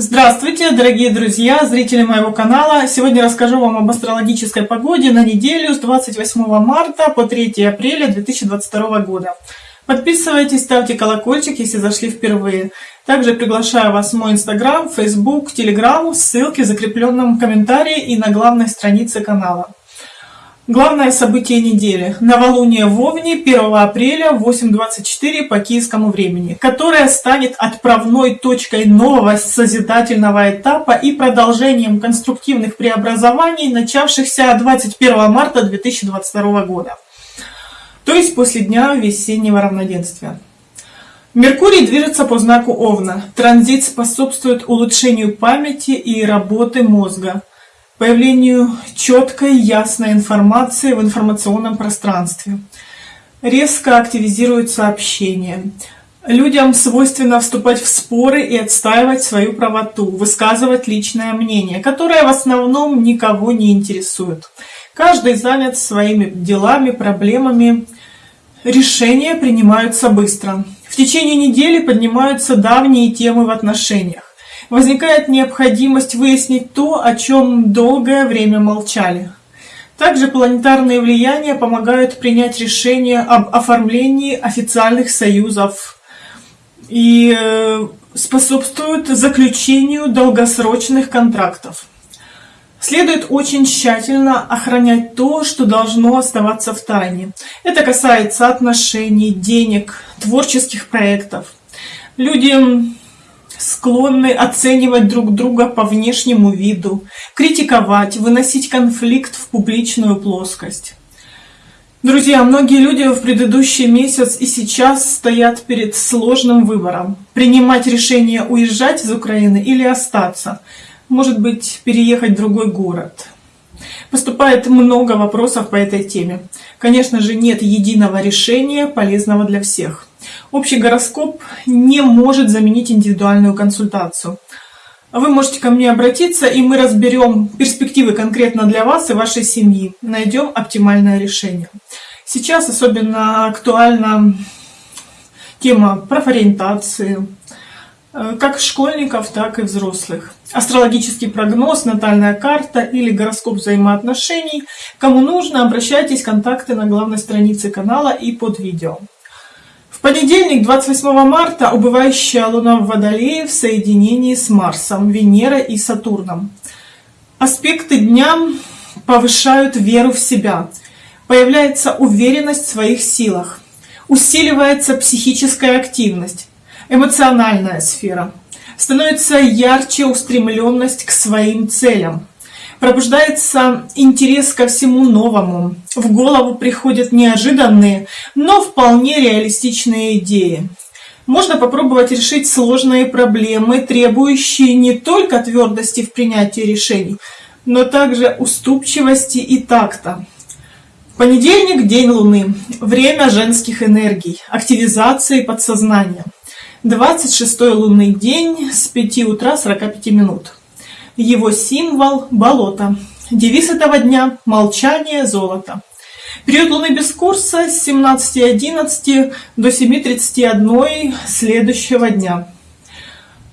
Здравствуйте, дорогие друзья, зрители моего канала. Сегодня расскажу вам об астрологической погоде на неделю с 28 марта по 3 апреля 2022 года. Подписывайтесь, ставьте колокольчик, если зашли впервые. Также приглашаю вас в мой инстаграм, фейсбук, телеграм, ссылки в закрепленном комментарии и на главной странице канала. Главное событие недели. Новолуние в Овне 1 апреля в 8.24 по киевскому времени, которое станет отправной точкой нового созидательного этапа и продолжением конструктивных преобразований, начавшихся 21 марта 2022 года, то есть после дня весеннего равноденствия. Меркурий движется по знаку Овна. Транзит способствует улучшению памяти и работы мозга – появлению четкой, ясной информации в информационном пространстве. Резко активизируется общение. Людям свойственно вступать в споры и отстаивать свою правоту, высказывать личное мнение, которое в основном никого не интересует. Каждый занят своими делами, проблемами. Решения принимаются быстро. В течение недели поднимаются давние темы в отношениях возникает необходимость выяснить то, о чем долгое время молчали. Также планетарные влияния помогают принять решение об оформлении официальных союзов и э, способствуют заключению долгосрочных контрактов. Следует очень тщательно охранять то, что должно оставаться в тайне. Это касается отношений, денег, творческих проектов. Люди склонны оценивать друг друга по внешнему виду, критиковать, выносить конфликт в публичную плоскость. Друзья, многие люди в предыдущий месяц и сейчас стоят перед сложным выбором. Принимать решение уезжать из Украины или остаться. Может быть, переехать в другой город. Поступает много вопросов по этой теме. Конечно же, нет единого решения, полезного для всех. Общий гороскоп не может заменить индивидуальную консультацию. Вы можете ко мне обратиться, и мы разберем перспективы конкретно для вас и вашей семьи. Найдем оптимальное решение. Сейчас особенно актуальна тема профориентации, э, как школьников, так и взрослых. Астрологический прогноз, натальная карта или гороскоп взаимоотношений. Кому нужно, обращайтесь, контакты на главной странице канала и под видео. В понедельник, 28 марта, убывающая Луна в Водолее в соединении с Марсом, Венерой и Сатурном. Аспекты дня повышают веру в себя, появляется уверенность в своих силах, усиливается психическая активность, эмоциональная сфера, становится ярче устремленность к своим целям, пробуждается интерес ко всему новому. В голову приходят неожиданные, но вполне реалистичные идеи. Можно попробовать решить сложные проблемы, требующие не только твердости в принятии решений, но также уступчивости и такта. Понедельник – день Луны. Время женских энергий, активизации подсознания. 26 лунный день с 5 утра 45 минут. Его символ – болото. Девиз этого дня – молчание золото. Период Луны без курса с 17.11 до 7.31 следующего дня.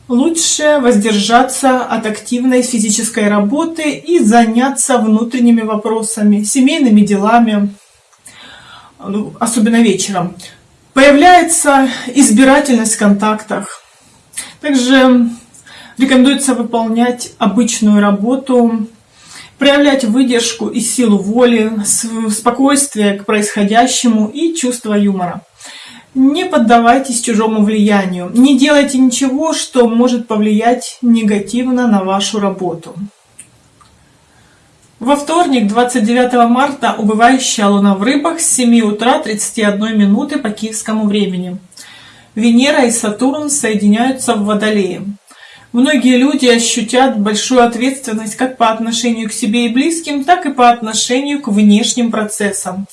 Лучше воздержаться от активной физической работы и заняться внутренними вопросами, семейными делами, ну, особенно вечером. Появляется избирательность в контактах. Также Рекомендуется выполнять обычную работу, проявлять выдержку и силу воли, спокойствие к происходящему и чувство юмора. Не поддавайтесь чужому влиянию, не делайте ничего, что может повлиять негативно на вашу работу. Во вторник, 29 марта, убывающая луна в рыбах с 7 утра 31 минуты по киевскому времени. Венера и Сатурн соединяются в Водолее. Многие люди ощутят большую ответственность как по отношению к себе и близким, так и по отношению к внешним процессам.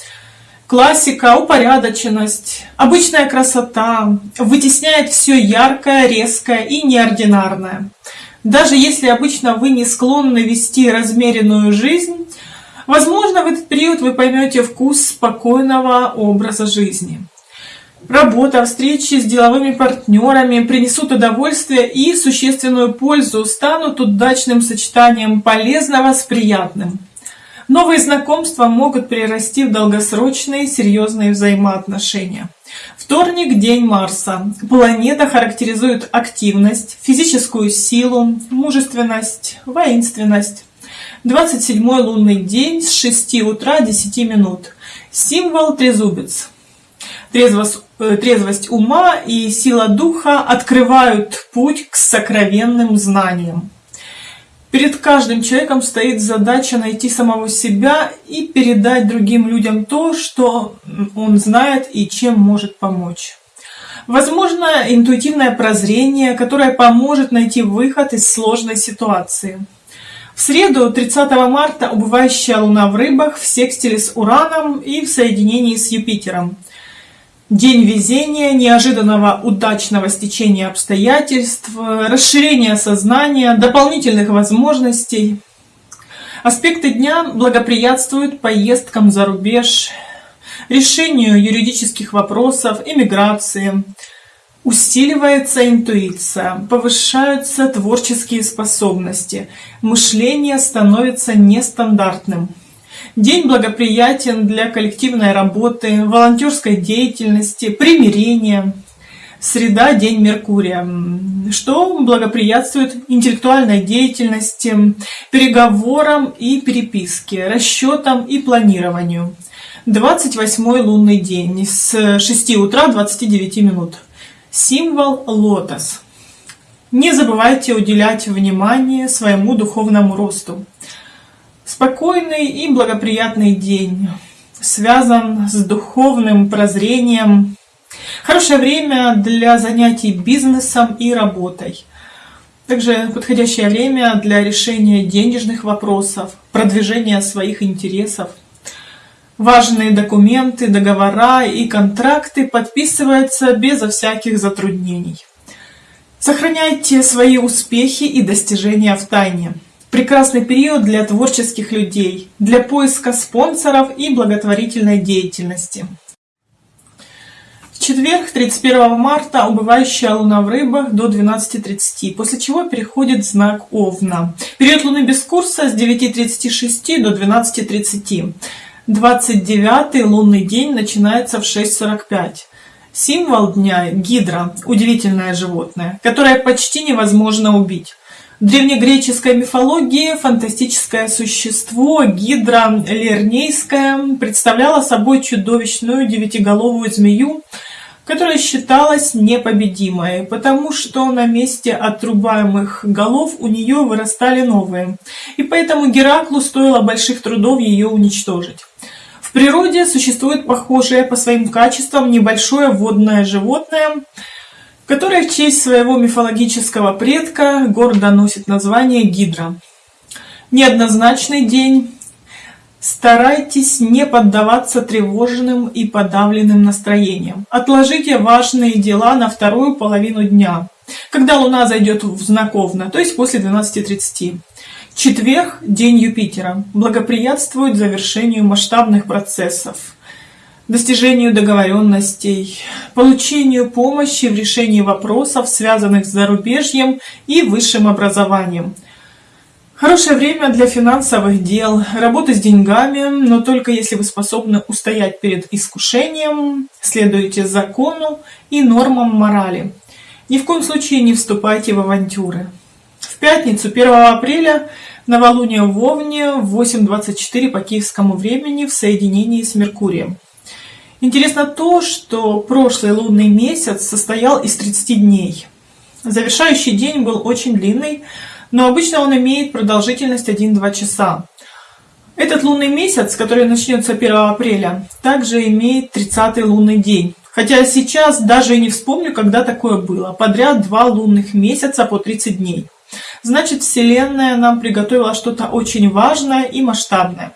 Классика, упорядоченность, обычная красота вытесняет все яркое, резкое и неординарное. Даже если обычно вы не склонны вести размеренную жизнь, возможно, в этот период вы поймете вкус спокойного образа жизни. Работа, встречи с деловыми партнерами принесут удовольствие и существенную пользу, станут удачным сочетанием полезного с приятным. Новые знакомства могут перерасти в долгосрочные серьезные взаимоотношения. Вторник – день Марса. Планета характеризует активность, физическую силу, мужественность, воинственность. 27-й лунный день с 6 утра 10 минут. Символ – трезубец. Трезвость, э, трезвость ума и сила духа открывают путь к сокровенным знаниям. Перед каждым человеком стоит задача найти самого себя и передать другим людям то, что он знает и чем может помочь. Возможно, интуитивное прозрение, которое поможет найти выход из сложной ситуации. В среду, 30 марта, убывающая Луна в рыбах в секстиле с Ураном и в соединении с Юпитером – День везения, неожиданного удачного стечения обстоятельств, расширения сознания, дополнительных возможностей. Аспекты дня благоприятствуют поездкам за рубеж, решению юридических вопросов, иммиграции. Усиливается интуиция, повышаются творческие способности, мышление становится нестандартным. День благоприятен для коллективной работы, волонтерской деятельности, примирения. Среда – день Меркурия, что благоприятствует интеллектуальной деятельности, переговорам и переписке, расчетам и планированию. 28 лунный день с 6 утра 29 минут. Символ – лотос. Не забывайте уделять внимание своему духовному росту. Спокойный и благоприятный день связан с духовным прозрением. Хорошее время для занятий бизнесом и работой. Также подходящее время для решения денежных вопросов, продвижения своих интересов. Важные документы, договора и контракты подписываются безо всяких затруднений. Сохраняйте свои успехи и достижения в тайне. Прекрасный период для творческих людей, для поиска спонсоров и благотворительной деятельности. В четверг, 31 марта, убывающая луна в рыбах до 12.30, после чего переходит знак Овна. Период луны без курса с 9.36 до 12.30. 29 лунный день начинается в 6.45. Символ дня – гидра, удивительное животное, которое почти невозможно убить. В древнегреческой мифологии фантастическое существо Гидра Лернейская представляло собой чудовищную девятиголовую змею, которая считалась непобедимой, потому что на месте отрубаемых голов у нее вырастали новые, и поэтому Гераклу стоило больших трудов ее уничтожить. В природе существует похожее по своим качествам небольшое водное животное – которая в честь своего мифологического предка гордо носит название Гидра. Неоднозначный день. Старайтесь не поддаваться тревожным и подавленным настроениям. Отложите важные дела на вторую половину дня, когда Луна зайдет в знак Овна, то есть после 12.30. Четверг – день Юпитера. Благоприятствует завершению масштабных процессов достижению договоренностей, получению помощи в решении вопросов, связанных с зарубежьем и высшим образованием. Хорошее время для финансовых дел, работы с деньгами, но только если вы способны устоять перед искушением, следуете закону и нормам морали. Ни в коем случае не вступайте в авантюры. В пятницу, 1 апреля, новолуние в Овне в 8.24 по киевскому времени в соединении с Меркурием. Интересно то, что прошлый лунный месяц состоял из 30 дней. Завершающий день был очень длинный, но обычно он имеет продолжительность 1-2 часа. Этот лунный месяц, который начнется 1 апреля, также имеет 30-й лунный день. Хотя сейчас даже и не вспомню, когда такое было. Подряд два лунных месяца по 30 дней. Значит, Вселенная нам приготовила что-то очень важное и масштабное.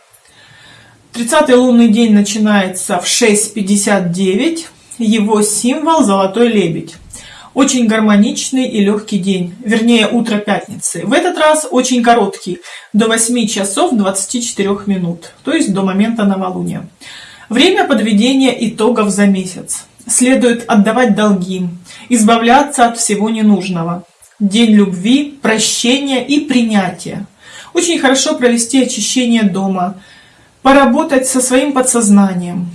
30 лунный день начинается в 6.59. Его символ – золотой лебедь. Очень гармоничный и легкий день, вернее утро пятницы. В этот раз очень короткий, до 8 часов 24 минут, то есть до момента новолуния. Время подведения итогов за месяц. следует отдавать долги, избавляться от всего ненужного. День любви, прощения и принятия. Очень хорошо провести очищение дома, поработать со своим подсознанием.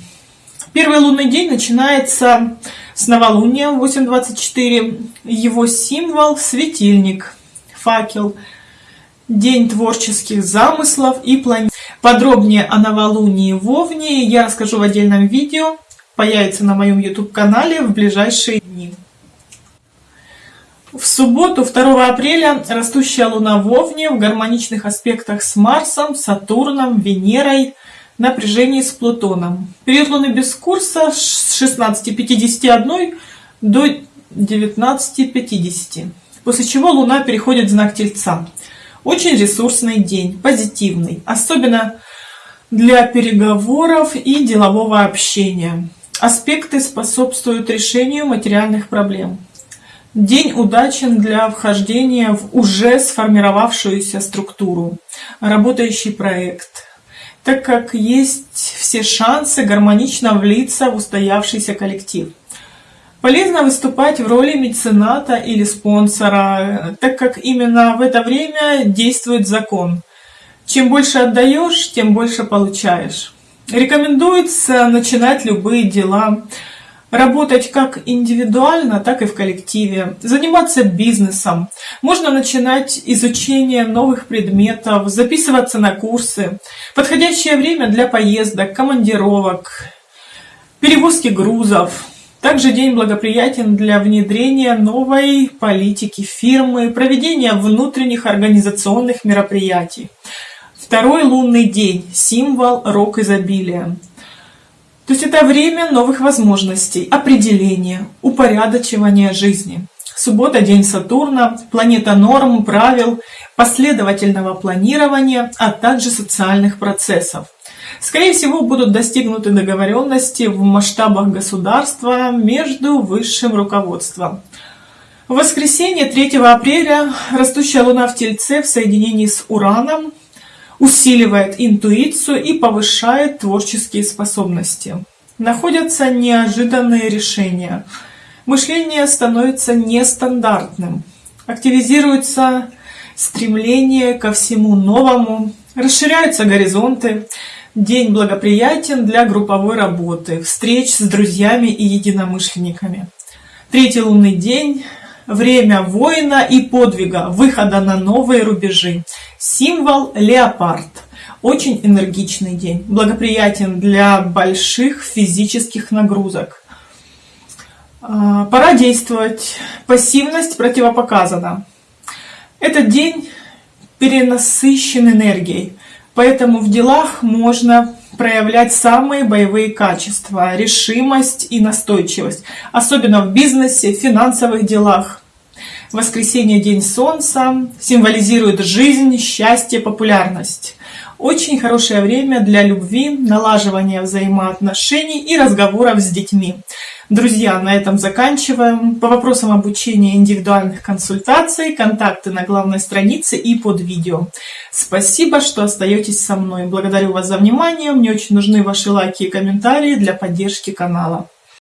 Первый лунный день начинается с новолуния 8.24. Его символ – светильник, факел. День творческих замыслов и планет. Подробнее о новолунии в Овне я расскажу в отдельном видео. Появится на моем YouTube-канале в ближайшие дни. В субботу, 2 апреля, растущая луна в Овне в гармоничных аспектах с Марсом, Сатурном, Венерой, напряжении с Плутоном. Период луны без курса с 16.51 до 19.50, после чего луна переходит в знак Тельца. Очень ресурсный день, позитивный, особенно для переговоров и делового общения. Аспекты способствуют решению материальных проблем. День удачен для вхождения в уже сформировавшуюся структуру, работающий проект, так как есть все шансы гармонично влиться в устоявшийся коллектив. Полезно выступать в роли мецената или спонсора, так как именно в это время действует закон. Чем больше отдаешь, тем больше получаешь. Рекомендуется начинать любые дела, работать как индивидуально, так и в коллективе, заниматься бизнесом. Можно начинать изучение новых предметов, записываться на курсы. Подходящее время для поездок, командировок, перевозки грузов. Также день благоприятен для внедрения новой политики фирмы, проведения внутренних организационных мероприятий. Второй лунный день – символ рок изобилия. То есть это время новых возможностей, определения, упорядочивания жизни. Суббота – день Сатурна, планета норм, правил, последовательного планирования, а также социальных процессов. Скорее всего, будут достигнуты договоренности в масштабах государства между высшим руководством. В воскресенье 3 апреля растущая Луна в Тельце в соединении с Ураном усиливает интуицию и повышает творческие способности. Находятся неожиданные решения. Мышление становится нестандартным. Активизируется стремление ко всему новому, расширяются горизонты. День благоприятен для групповой работы, встреч с друзьями и единомышленниками. Третий лунный день время воина и подвига, выхода на новые рубежи. Символ леопард. Очень энергичный день, благоприятен для больших физических нагрузок. А, пора действовать. Пассивность противопоказана. Этот день перенасыщен энергией, поэтому в делах можно проявлять самые боевые качества, решимость и настойчивость, особенно в бизнесе, финансовых делах. Воскресенье – день солнца, символизирует жизнь, счастье, популярность. Очень хорошее время для любви, налаживания взаимоотношений и разговоров с детьми. Друзья, на этом заканчиваем. По вопросам обучения индивидуальных консультаций, контакты на главной странице и под видео. Спасибо, что остаетесь со мной. Благодарю вас за внимание. Мне очень нужны ваши лайки и комментарии для поддержки канала.